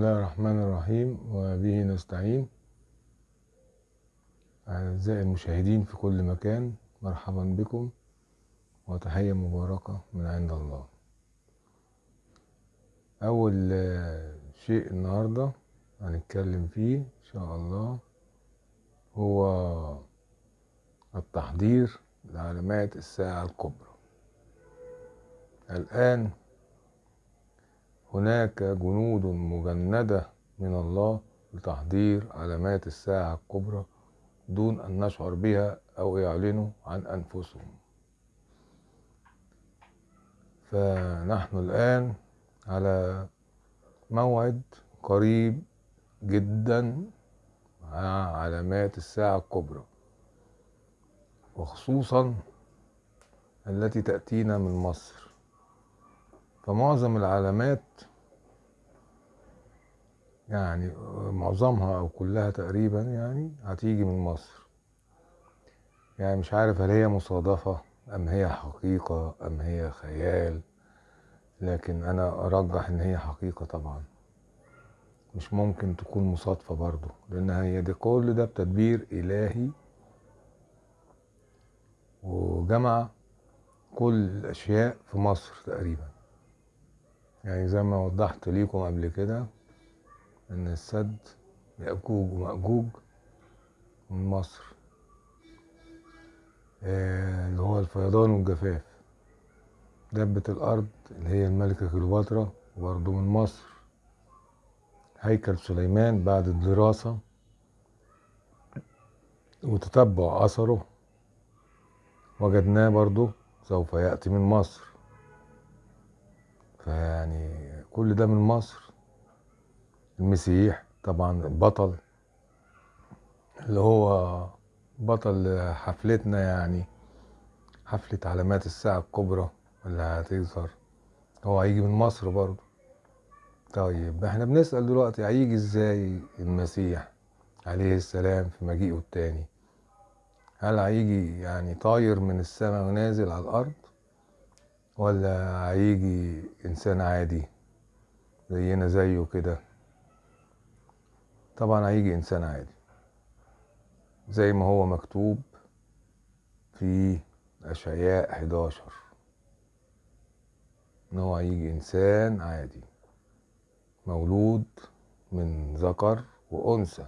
الله الرحمن الرحيم وبه نستعين أعزائي المشاهدين في كل مكان مرحبا بكم. وتحية مباركة من عند الله. أول شيء النهاردة هنتكلم فيه إن شاء الله هو التحضير لعلامات الساعة الكبرى. الآن هناك جنود مجندة من الله لتحضير علامات الساعة الكبرى دون أن نشعر بها أو يعلنوا عن أنفسهم. فنحن الآن على موعد قريب جدا مع علامات الساعة الكبرى وخصوصا التي تأتينا من مصر. فمعظم العلامات يعني معظمها أو كلها تقريبا يعني هتيجي من مصر. يعني مش عارف هل هي مصادفة أم هي حقيقة أم هي خيال لكن أنا أرجح إن هي حقيقة طبعا. مش ممكن تكون مصادفة برضو لأن هي دي كل ده بتدبير إلهي وجمع كل الأشياء في مصر تقريبا. يعني زي ما وضحت ليكم قبل كده إن السد يأجوج ومأجوج من مصر. اللي هو الفيضان والجفاف. دبة الأرض اللي هي الملكة كليوباترا برضه من مصر. هيكل سليمان بعد الدراسة وتتبع أثره. وجدناه برضه سوف يأتي من مصر. فيعني كل ده من مصر. المسيح طبعا البطل اللي هو بطل حفلتنا يعني حفلة علامات الساعة الكبرى اللي هتظهر. هو هيجي من مصر برضه. طيب إحنا بنسأل دلوقتي هيجي إزاي المسيح عليه السلام في مجيئه التاني؟ هل هيجي يعني طاير من السماء ونازل على الأرض؟ ولا هيجي إنسان عادي زينا زيه كده؟ طبعا هيجي إنسان عادي. زي ما هو مكتوب في أشعياء 11 إن هو هيجي إنسان عادي. مولود من ذكر وأنثى.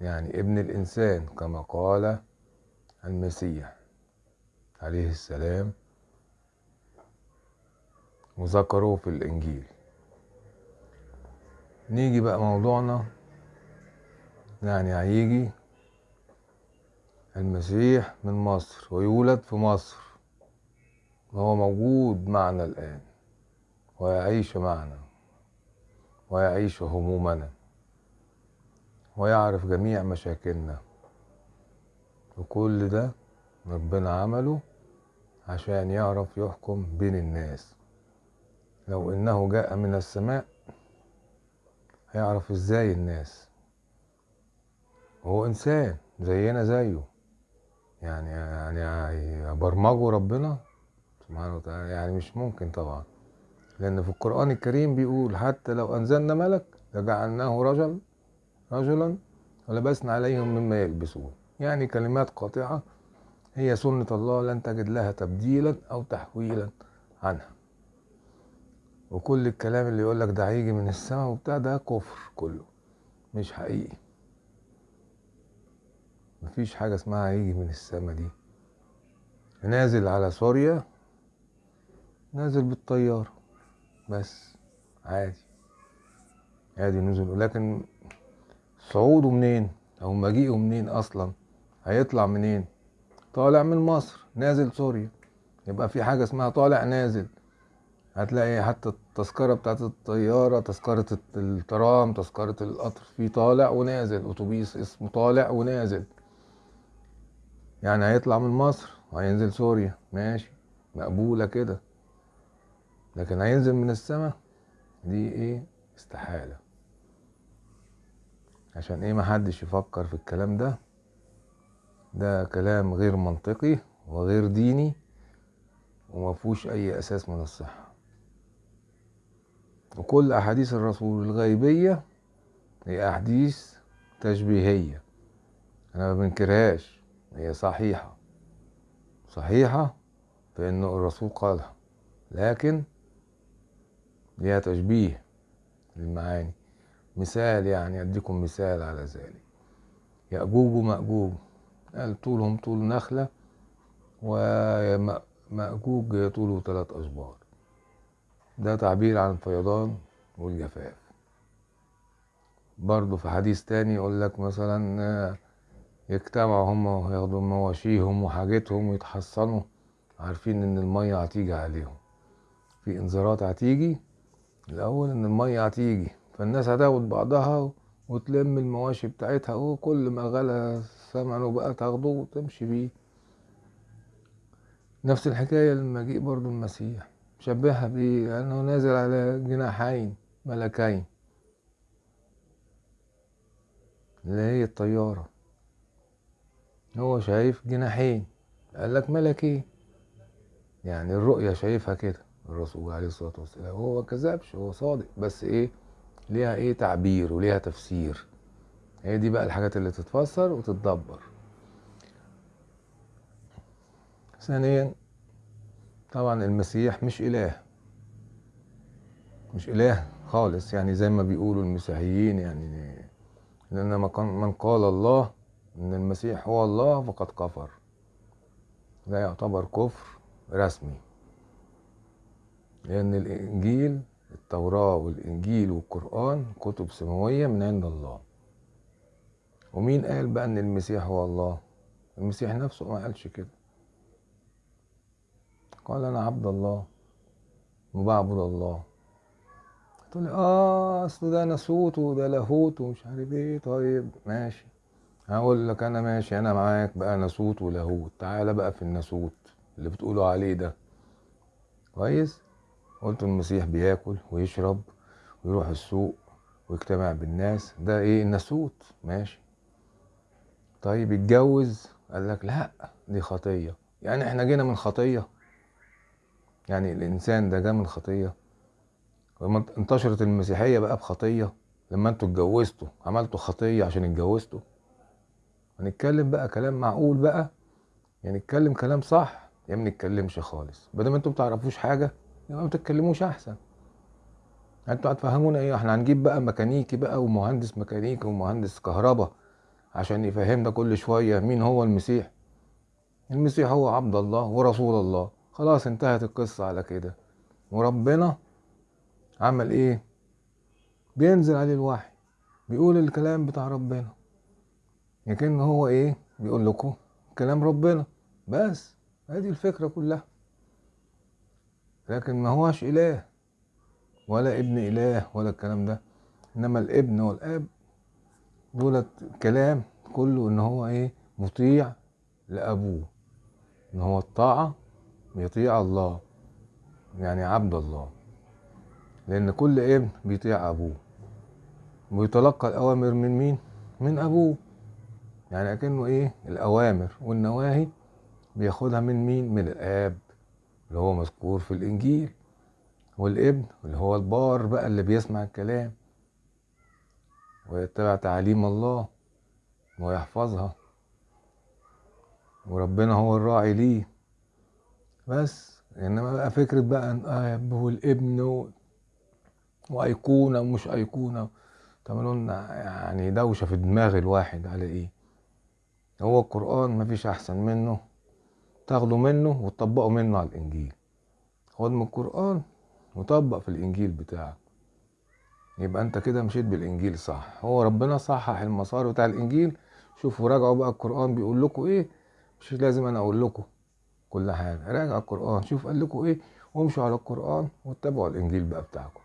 يعني ابن الإنسان كما قال المسيح عليه السلام. وذكره في الإنجيل. نيجي بقى موضوعنا. يعني هيجي المسيح من مصر ويولد في مصر. وهو موجود معنا الآن. ويعيش معنا. ويعيش همومنا. ويعرف جميع مشاكلنا. وكل ده ربنا عمله عشان يعرف يحكم بين الناس. لو إنه جاء من السماء هيعرف إزاي الناس؟ هو إنسان زينا زيه. يعني يعني برمجه ربنا سبحانه وتعالى. يعني مش ممكن طبعا. لأن في القرآن الكريم بيقول حتى لو أنزلنا ملك لجعلناه رجل رجلا ولبسنا عليهم مما يلبسون. يعني كلمات قاطعة هي سنة الله لن تجد لها تبديلا أو تحويلا عنها. وكل الكلام اللي يقول لك ده هيجي من السماء وبتاع ده كفر كله. مش حقيقي. مفيش حاجة اسمها هيجي من السماء دي. نازل على سوريا نازل بالطيارة. بس عادي. عادي نزل. لكن صعوده منين؟ أو مجيئه منين أصلا؟ هيطلع منين؟ طالع من مصر نازل سوريا. يبقى في حاجة اسمها طالع نازل. هتلاقي حتى التذكرة بتاعت الطيارة تذكرة الترام تذكرة القطر في طالع ونازل أتوبيس اسمه طالع ونازل. يعني هيطلع من مصر وهينزل سوريا ماشي مقبولة كده. لكن هينزل من السماء دي إيه؟ استحالة. عشان إيه محدش يفكر في الكلام ده؟ ده كلام غير منطقي وغير ديني ومفهوش أي أساس من الصحة. وكل أحاديث الرسول الغيبية هي أحاديث تشبيهية. أنا ما بنكرهاش هي صحيحة. صحيحة في إنه الرسول قالها لكن ليها تشبيه للمعاني. مثال يعني أديكم مثال على ذلك. يأجوج ومأجوج قال طولهم طول نخلة ومأجوج طوله ثلاث أشبار ده تعبير عن الفيضان والجفاف. برضه في حديث تاني يقول لك مثلا يجتمعوا هم وياخدوا مواشيهم وحاجتهم ويتحصنوا عارفين إن المية هتيجي عليهم. في انذارات هتيجي الأول إن المية هتيجي فالناس هتاخد بعضها وتلم المواشي بتاعتها وكل ما غلى ثمنه بقى تاخده وتمشي بيه. نفس الحكاية للمجيء برضو المسيح. شبهها بيه انه نازل على جناحين ملكين. اللي هي الطيارة. هو شايف جناحين. قال لك ملكين. يعني الرؤية شايفها كده الرسول عليه الصلاة والسلام. هو كذبش هو صادق. بس إيه؟ ليها إيه؟ تعبير وليها تفسير. هي دي بقى الحاجات اللي تتفسر وتتدبر. ثانيا طبعا المسيح مش إله. مش إله خالص يعني زي ما بيقولوا المسيحيين يعني لأن من قال الله إن المسيح هو الله فقد كفر. ده يعتبر كفر رسمي. لأن الإنجيل التوراة والإنجيل والقرآن كتب سماوية من عند الله. ومين قال بقى إن المسيح هو الله؟ المسيح نفسه ما قالش كده. قال أنا عبد الله وبعبد الله. تقول آه أصل ده ناسوت وده لاهوت ومش عارف إيه. طيب ماشي. هقول لك أنا ماشي أنا معاك بقى ناسوت ولاهوت تعالى بقى في الناسوت اللي بتقولوا عليه ده. كويس؟ قلت المسيح بياكل ويشرب ويروح السوق ويجتمع بالناس. ده إيه؟ الناسوت. ماشي. طيب يتجوز قال لك لا دي خطية. يعني إحنا جينا من خطية. يعني الإنسان ده جه من خطية. لما انتشرت المسيحية بقى بخطية. لما أنتوا اتجوزتوا عملتوا خطية عشان اتجوزتوا. هنتكلم بقى كلام معقول بقى. يعني نتكلم كلام صح يا ما نتكلمش خالص. بدل ما أنتوا بتعرفوش حاجة يبقى ما تتكلموش أحسن. أنتوا هتفهمونا إيه؟ إحنا هنجيب بقى ميكانيكي بقى ومهندس ميكانيكي ومهندس كهرباء عشان يفهمنا كل شوية مين هو المسيح. المسيح هو عبد الله ورسول الله. خلاص انتهت القصة على كده. وربنا عمل إيه؟ بينزل عليه الوحي بيقول الكلام بتاع ربنا. لكن هو إيه؟ بيقول لكم كلام ربنا. بس هذه الفكرة كلها. لكن ما هوش إله ولا ابن إله ولا الكلام ده. إنما الابن والأب دولت كلام كله إن هو إيه؟ مطيع لأبوه. إن هو الطاعة بيطيع الله يعني عبد الله. لأن كل ابن بيطيع أبوه. ويتلقى الأوامر من مين؟ من أبوه. يعني أكنه إيه؟ الأوامر والنواهي بياخدها من مين؟ من الآب اللي هو مذكور في الإنجيل. والابن اللي هو البار بقى اللي بيسمع الكلام. ويتبع تعاليم الله ويحفظها. وربنا هو الراعي ليه. بس. إنما بقى فكرة بقى إن اب والابن و... وأيقونة ومش أيقونة. تعملوا لنا يعني دوشة في دماغ الواحد على إيه؟ هو القرآن مفيش أحسن منه. تاخدوا منه وتطبقوا منه على الإنجيل. خد من القرآن وطبق في الإنجيل بتاعك. يبقى أنت كده مشيت بالإنجيل صح. هو ربنا صحح المسار بتاع الإنجيل. شوفوا راجعوا بقى القرآن بيقول لكم إيه؟ مش لازم أنا أقول لكم. كل حاجة. راجع القرآن. شوف قال لكم إيه؟ وامشوا على القرآن واتبعوا الإنجيل بقى بتاعكم.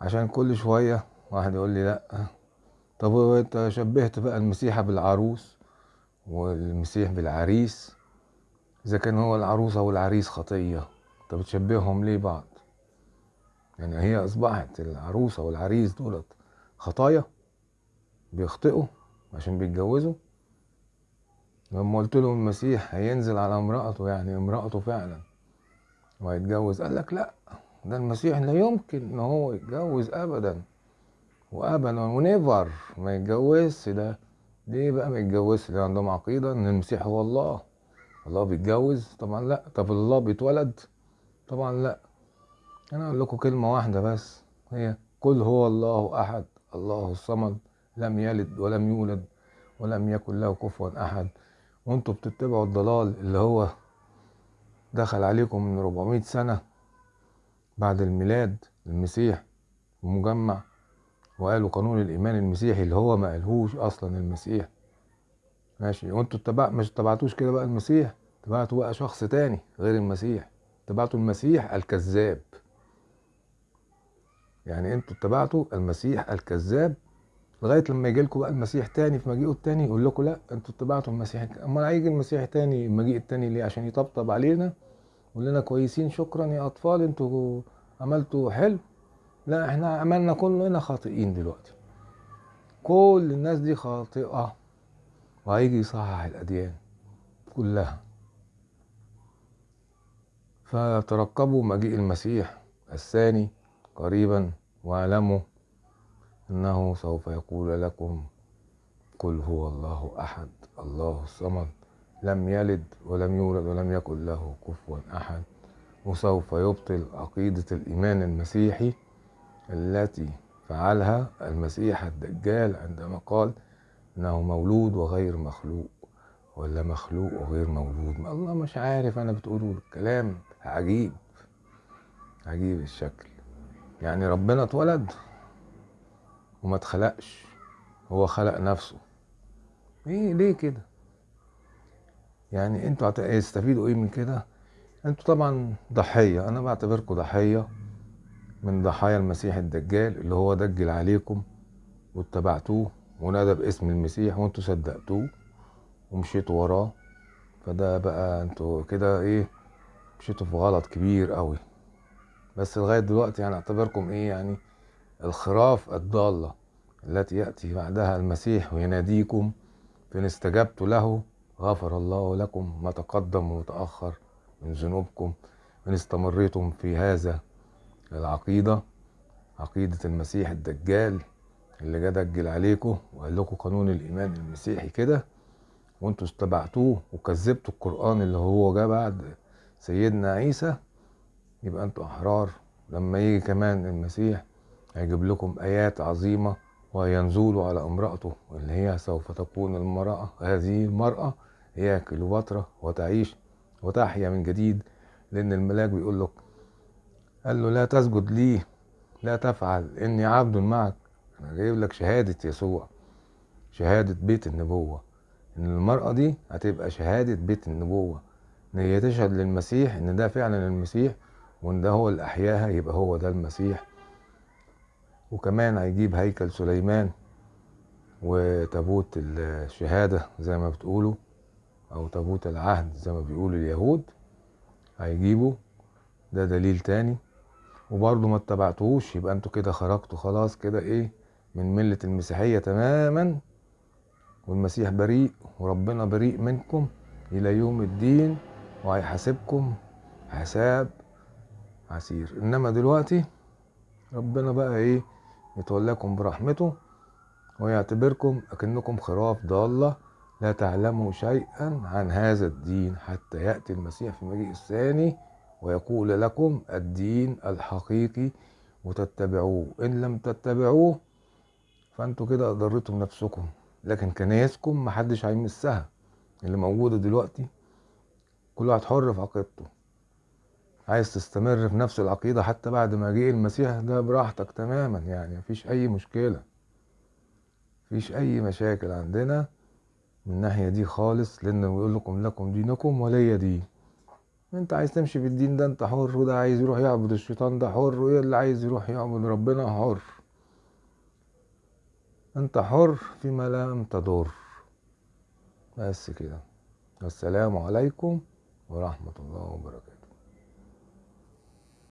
عشان كل شوية واحد يقول لي لأ. طب أنت شبهت بقى المسيحة بالعروس والمسيح بالعريس؟ إذا كان هو العروسة والعريس خطية طب بتشبههم ليه بعض؟ يعني هي أصبحت العروسة والعريس دولت خطايا؟ بيخطئوا عشان بيتجوزوا؟ لما قلت له المسيح هينزل على امرأته يعني امرأته فعلا وهيتجوز قال لك لا ده المسيح لا يمكن إن هو يتجوز ابدا وابدا ونيفر ما يتجوزش. ده ليه بقى ما يتجوزش؟ ده عندهم عقيدة إن المسيح هو الله. الله بيتجوز؟ طبعا لا. طب الله بيتولد؟ طبعا لا. أنا أقول لكم كلمة واحدة بس هي قل هو الله أحد الله الصمد لم يلد ولم يولد ولم يكن له كفوا أحد. وانتوا بتتبعوا الضلال اللي هو دخل عليكم من 400 سنة بعد الميلاد المسيح ومجمع وقالوا قانون الإيمان المسيحي اللي هو ما قالهوش أصلا المسيح. ماشي. وانتوا اتبع مش اتبعتوش كده بقى المسيح؟ اتبعتوا بقى شخص تاني غير المسيح. اتبعتوا المسيح الكذاب. يعني أنتوا اتبعتوا المسيح الكذاب لغاية لما يجي لكم بقى المسيح تاني في مجيئه التاني يقول لكم لا أنتوا اتبعتوا المسيح. امال هيجي المسيح تاني المجيء التاني ليه؟ عشان يطبطب علينا يقول لنا كويسين شكرا يا أطفال أنتوا عملتوا حلو. لا إحنا عملنا كلنا خاطئين دلوقتي. كل الناس دي خاطئة. وهيجي يصحح الأديان كلها. فترقبوا مجيء المسيح الثاني قريبا واعلموا إنه سوف يقول لكم قل هو الله أحد الله الصمد لم يلد ولم يولد ولم يكن له كفوا أحد. وسوف يبطل عقيدة الإيمان المسيحي التي فعلها المسيح الدجال عندما قال إنه مولود وغير مخلوق ولا مخلوق وغير مولود. ما الله مش عارف أنا بتقولوا الكلام عجيب عجيب الشكل. يعني ربنا اتولد. وما اتخلقش. هو خلق نفسه. إيه ليه كده؟ يعني أنتوا هتستفيدوا إيه من كده؟ أنتوا طبعا ضحية. أنا بعتبركم ضحية من ضحايا المسيح الدجال اللي هو دجل عليكم واتبعتوه ونادى باسم المسيح وانتوا صدقتوه ومشيتوا وراه. فده بقى أنتوا كده إيه مشيتوا في غلط كبير قوي. بس لغاية دلوقتي يعني أعتبركم إيه يعني الخراف الضالة التي يأتي بعدها المسيح ويناديكم فان استجبتوا له غفر الله لكم ما تقدم وتأخر من ذنوبكم. إن استمريتم في هذا العقيدة عقيدة المسيح الدجال اللي جه دجل عليكم وقال لكم قانون الإيمان المسيحي كده وأنتوا استبعتوه وكذبتوا القرآن اللي هو جه بعد سيدنا عيسى يبقى أنتوا أحرار. لما يجي كمان المسيح هيجيب لكم آيات عظيمة وينزل على امرأته اللي هي سوف تكون المرأة هذه المرأة هي كليوباترا وتعيش وتحيا من جديد لأن الملاك بيقول لك قال له لا تسجد لي لا تفعل إني عبد معك. أنا جايب لك شهادة يسوع شهادة بيت النبوة. إن المرأة دي هتبقى شهادة بيت النبوة. إن هي تشهد للمسيح إن ده فعلا المسيح وإن ده هو اللي أحياها يبقى هو ده المسيح. وكمان هيجيب هيكل سليمان وتابوت الشهادة زي ما بتقولوا أو تابوت العهد زي ما بيقولوا اليهود هيجيبوا ده دليل تاني. وبرضه ما اتبعتوهوش يبقى أنتوا كده خرجتوا خلاص كده إيه من ملة المسيحية تماما. والمسيح بريء وربنا بريء منكم إلى يوم الدين وهيحاسبكم حساب عسير. إنما دلوقتي ربنا بقى إيه يتولاكم برحمته ويعتبركم أكنكم خراف ضالة لا تعلموا شيئا عن هذا الدين حتى يأتي المسيح في المجيء الثاني ويقول لكم الدين الحقيقي وتتبعوه. إن لم تتبعوه فأنتوا كده أضرتم نفسكم لكن كنايسكم محدش هيمسها. اللي موجودة دلوقتي كل واحد حر في عقيدته. عايز تستمر في نفس العقيدة حتى بعد ما جه المسيح ده براحتك تماما يعني مفيش أي مشكلة. مفيش أي مشاكل عندنا من الناحية دي خالص لأن بيقول لكم لكم دينكم ولي دين. أنت عايز تمشي في الدين ده أنت حر وده عايز يروح يعبد الشيطان ده حر وايه اللي عايز يروح يعبد ربنا حر. أنت حر فيما لم تضر. بس كده. والسلام عليكم ورحمة الله وبركاته.